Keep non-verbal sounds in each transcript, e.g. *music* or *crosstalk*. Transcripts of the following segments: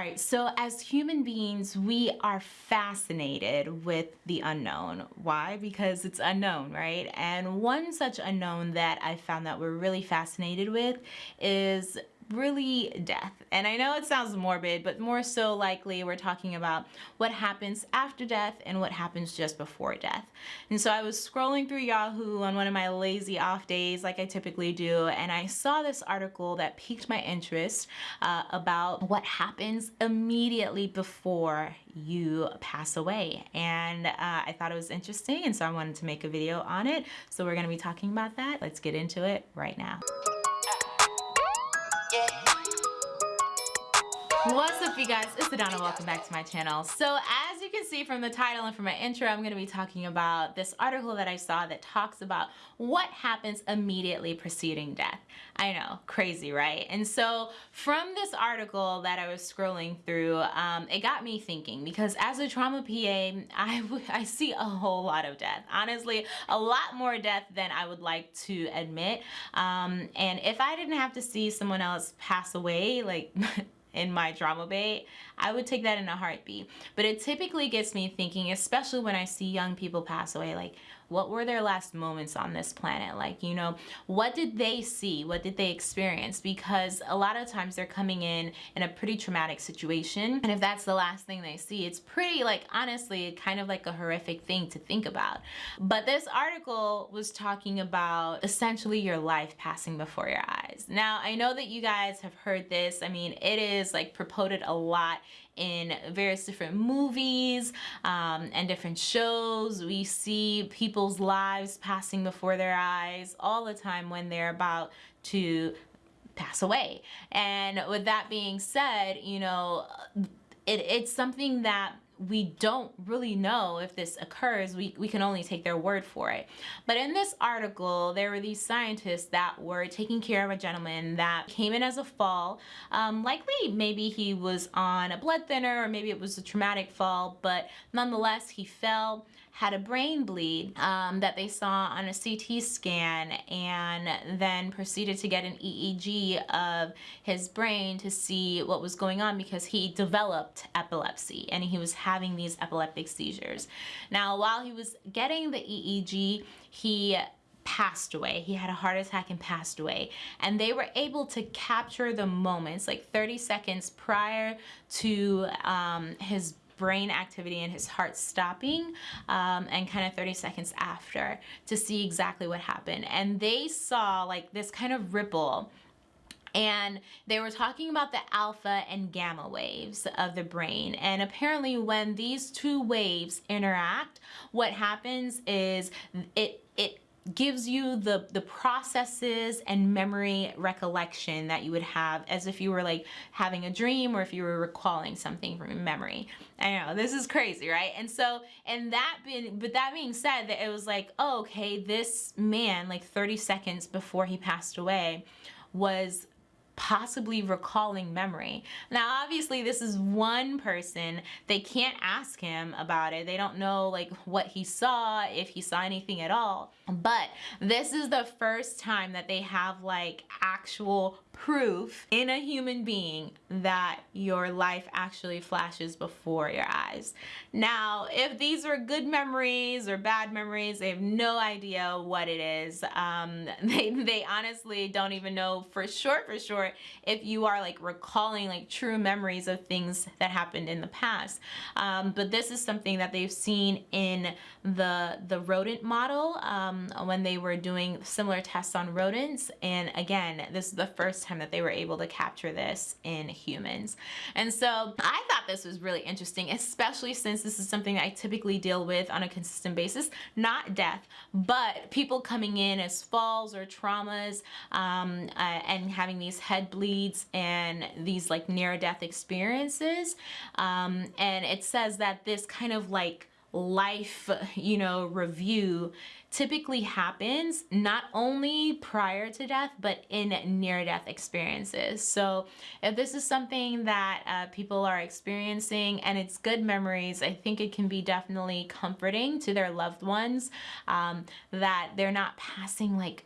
right, so as human beings, we are fascinated with the unknown. Why? Because it's unknown, right? And one such unknown that I found that we're really fascinated with is really death. And I know it sounds morbid, but more so likely we're talking about what happens after death and what happens just before death. And so I was scrolling through Yahoo on one of my lazy off days like I typically do, and I saw this article that piqued my interest uh, about what happens immediately before you pass away. And uh, I thought it was interesting, and so I wanted to make a video on it. So we're gonna be talking about that. Let's get into it right now. What's up you guys, it's Adana, welcome back to my channel. So as you can see from the title and from my intro, I'm going to be talking about this article that I saw that talks about what happens immediately preceding death. I know, crazy, right? And so from this article that I was scrolling through, um, it got me thinking because as a trauma PA, I, I see a whole lot of death. Honestly, a lot more death than I would like to admit. Um, and if I didn't have to see someone else pass away, like *laughs* in my trauma bay, I would take that in a heartbeat. But it typically gets me thinking, especially when I see young people pass away, like what were their last moments on this planet? Like, you know, what did they see? What did they experience? Because a lot of times they're coming in in a pretty traumatic situation. And if that's the last thing they see, it's pretty like, honestly, kind of like a horrific thing to think about. But this article was talking about essentially your life passing before your eyes. Now, I know that you guys have heard this. I mean, it is like promoted a lot in various different movies um, and different shows. We see people's lives passing before their eyes all the time when they're about to pass away. And with that being said, you know, it, it's something that we don't really know if this occurs. We, we can only take their word for it. But in this article, there were these scientists that were taking care of a gentleman that came in as a fall. Um, likely, maybe he was on a blood thinner or maybe it was a traumatic fall, but nonetheless, he fell had a brain bleed um, that they saw on a CT scan and then proceeded to get an EEG of his brain to see what was going on because he developed epilepsy and he was having these epileptic seizures. Now, while he was getting the EEG, he passed away. He had a heart attack and passed away. And they were able to capture the moments, like 30 seconds prior to um, his brain activity and his heart stopping um, and kind of 30 seconds after to see exactly what happened. And they saw like this kind of ripple and they were talking about the alpha and gamma waves of the brain and apparently when these two waves interact what happens is it it gives you the the processes and memory recollection that you would have as if you were like having a dream or if you were recalling something from memory. I know this is crazy right? And so and that being but that being said that it was like oh, okay this man like 30 seconds before he passed away was possibly recalling memory. Now, obviously this is one person. They can't ask him about it. They don't know like what he saw, if he saw anything at all. But this is the first time that they have like actual proof in a human being that your life actually flashes before your eyes. Now, if these were good memories or bad memories, they have no idea what it is. Um, *laughs* they, they honestly don't even know for sure, for sure, if you are like recalling like true memories of things that happened in the past. Um, but this is something that they've seen in the, the rodent model um, when they were doing similar tests on rodents. And again, this is the first time that they were able to capture this in humans. And so I thought this was really interesting, especially since this is something I typically deal with on a consistent basis, not death, but people coming in as falls or traumas um, uh, and having these head bleeds and these like near death experiences. Um, and it says that this kind of like life, you know, review typically happens not only prior to death, but in near-death experiences. So if this is something that uh, people are experiencing and it's good memories, I think it can be definitely comforting to their loved ones um, that they're not passing like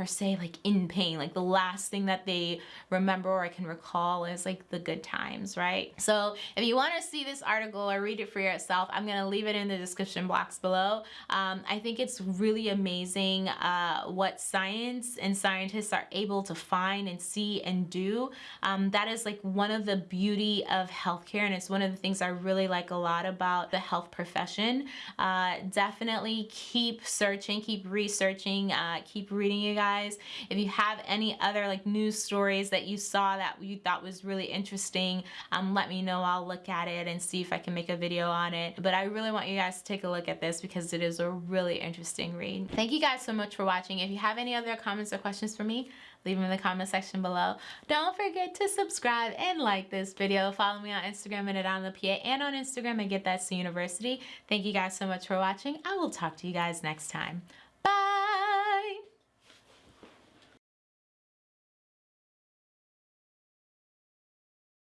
per se like in pain. Like the last thing that they remember or I can recall is like the good times, right? So if you want to see this article or read it for yourself, I'm to leave it in the description box below. Um, I think it's really amazing uh, what science and scientists are able to find and see and do. Um, that is like one of the beauty of healthcare and it's one of the things I really like a lot about the health profession. Uh, definitely keep searching, keep researching, uh, keep reading you guys. If you have any other like news stories that you saw that you thought was really interesting, um, let me know. I'll look at it and see if I can make a video on it. But I really want you guys to take a look at this because it is a really interesting read. Thank you guys so much for watching. If you have any other comments or questions for me, leave them in the comment section below. Don't forget to subscribe and like this video. Follow me on Instagram at PA and on Instagram at Get that That's University. Thank you guys so much for watching. I will talk to you guys next time.